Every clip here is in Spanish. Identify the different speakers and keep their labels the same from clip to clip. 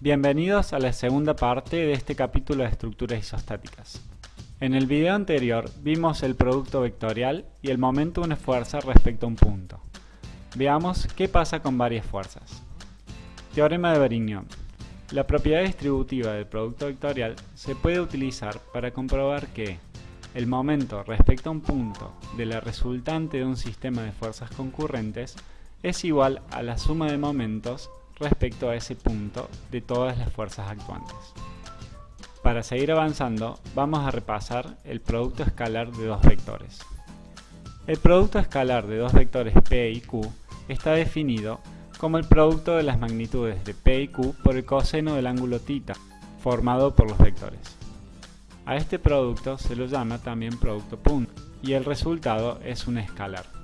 Speaker 1: Bienvenidos a la segunda parte de este capítulo de estructuras isostáticas. En el video anterior vimos el producto vectorial y el momento de una fuerza respecto a un punto. Veamos qué pasa con varias fuerzas. Teorema de Varignon. La propiedad distributiva del producto vectorial se puede utilizar para comprobar que el momento respecto a un punto de la resultante de un sistema de fuerzas concurrentes es igual a la suma de momentos respecto a ese punto de todas las fuerzas actuantes. Para seguir avanzando, vamos a repasar el producto escalar de dos vectores. El producto escalar de dos vectores P y Q está definido como el producto de las magnitudes de P y Q por el coseno del ángulo θ, formado por los vectores. A este producto se lo llama también producto punto, y el resultado es un escalar.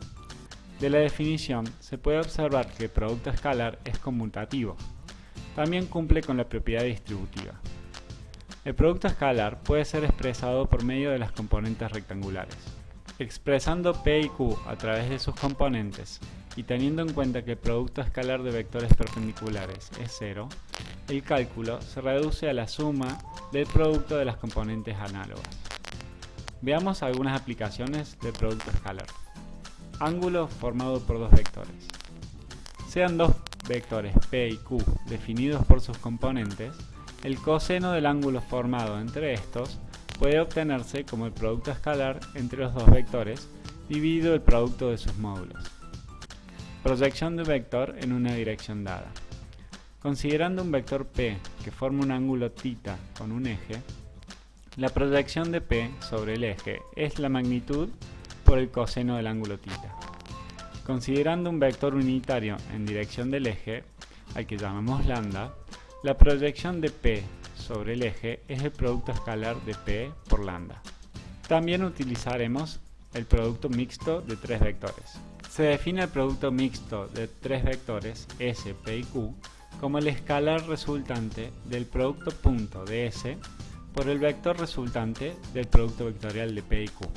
Speaker 1: De la definición se puede observar que el producto escalar es conmutativo. También cumple con la propiedad distributiva. El producto escalar puede ser expresado por medio de las componentes rectangulares. Expresando P y Q a través de sus componentes y teniendo en cuenta que el producto escalar de vectores perpendiculares es cero, el cálculo se reduce a la suma del producto de las componentes análogas. Veamos algunas aplicaciones del producto escalar ángulo formado por dos vectores. Sean dos vectores P y Q definidos por sus componentes, el coseno del ángulo formado entre estos puede obtenerse como el producto escalar entre los dos vectores dividido el producto de sus módulos. Proyección de un vector en una dirección dada. Considerando un vector P que forma un ángulo θ con un eje, la proyección de P sobre el eje es la magnitud por el coseno del ángulo θ. Considerando un vector unitario en dirección del eje, al que llamamos lambda, la proyección de P sobre el eje es el producto escalar de P por lambda. También utilizaremos el producto mixto de tres vectores. Se define el producto mixto de tres vectores S, P y Q como el escalar resultante del producto punto de S por el vector resultante del producto vectorial de P y Q.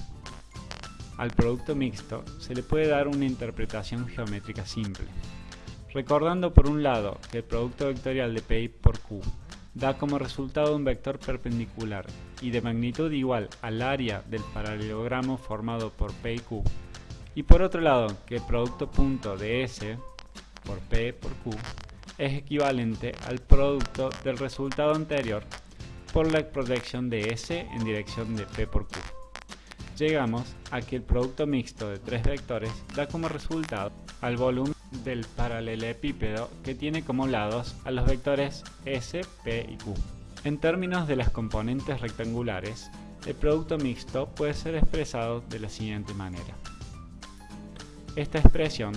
Speaker 1: Al producto mixto se le puede dar una interpretación geométrica simple. Recordando por un lado que el producto vectorial de Pi por Q da como resultado un vector perpendicular y de magnitud igual al área del paralelogramo formado por P y Q, y por otro lado que el producto punto de S por P por Q es equivalente al producto del resultado anterior por la proyección de S en dirección de P por Q llegamos a que el producto mixto de tres vectores da como resultado al volumen del paralelepípedo que tiene como lados a los vectores S, P y Q. En términos de las componentes rectangulares, el producto mixto puede ser expresado de la siguiente manera. Esta expresión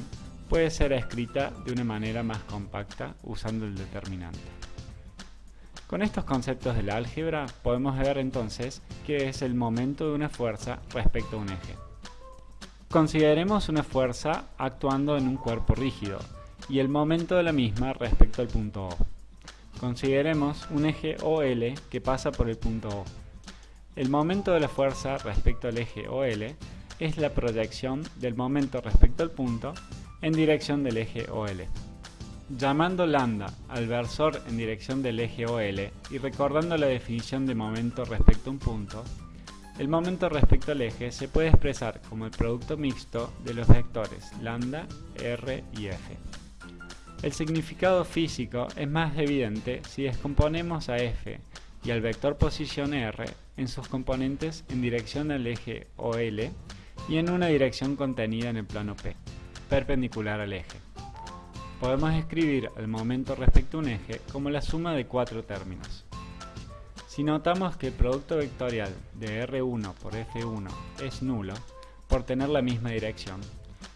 Speaker 1: puede ser escrita de una manera más compacta usando el determinante. Con estos conceptos de la álgebra podemos ver entonces qué es el momento de una fuerza respecto a un eje. Consideremos una fuerza actuando en un cuerpo rígido y el momento de la misma respecto al punto O. Consideremos un eje OL que pasa por el punto O. El momento de la fuerza respecto al eje OL es la proyección del momento respecto al punto en dirección del eje OL. Llamando lambda al versor en dirección del eje OL y recordando la definición de momento respecto a un punto, el momento respecto al eje se puede expresar como el producto mixto de los vectores lambda, r y f. El significado físico es más evidente si descomponemos a f y al vector posición r en sus componentes en dirección al eje OL y en una dirección contenida en el plano P, perpendicular al eje podemos escribir el momento respecto a un eje como la suma de cuatro términos. Si notamos que el producto vectorial de R1 por F1 es nulo, por tener la misma dirección,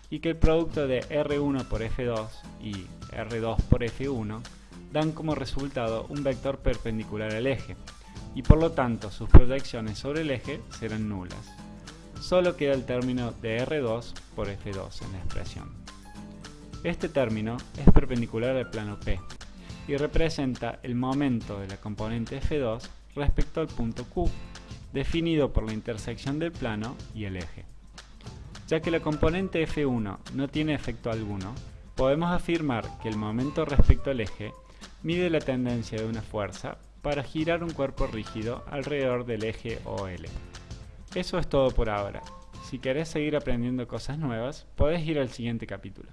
Speaker 1: y que el producto de R1 por F2 y R2 por F1 dan como resultado un vector perpendicular al eje, y por lo tanto sus proyecciones sobre el eje serán nulas. Solo queda el término de R2 por F2 en la expresión. Este término es perpendicular al plano P y representa el momento de la componente F2 respecto al punto Q, definido por la intersección del plano y el eje. Ya que la componente F1 no tiene efecto alguno, podemos afirmar que el momento respecto al eje mide la tendencia de una fuerza para girar un cuerpo rígido alrededor del eje OL. Eso es todo por ahora. Si querés seguir aprendiendo cosas nuevas, podés ir al siguiente capítulo.